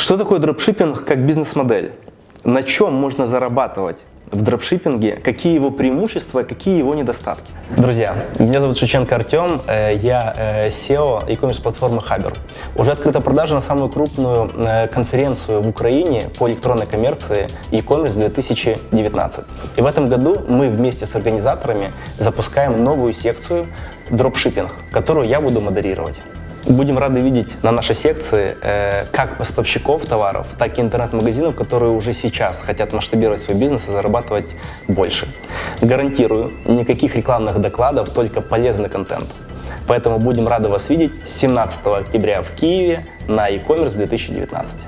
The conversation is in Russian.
Что такое дропшиппинг как бизнес-модель? На чем можно зарабатывать в дропшиппинге, какие его преимущества, какие его недостатки. Друзья, меня зовут Шевченко Артем, э, я э, SEO e-commerce платформы Хабер. Уже открыта продажа на самую крупную э, конференцию в Украине по электронной коммерции e-commerce 2019. И в этом году мы вместе с организаторами запускаем новую секцию дропшиппинг, которую я буду модерировать. Будем рады видеть на нашей секции э, как поставщиков товаров, так и интернет-магазинов, которые уже сейчас хотят масштабировать свой бизнес и зарабатывать больше. Гарантирую, никаких рекламных докладов, только полезный контент. Поэтому будем рады вас видеть 17 октября в Киеве на e-commerce 2019.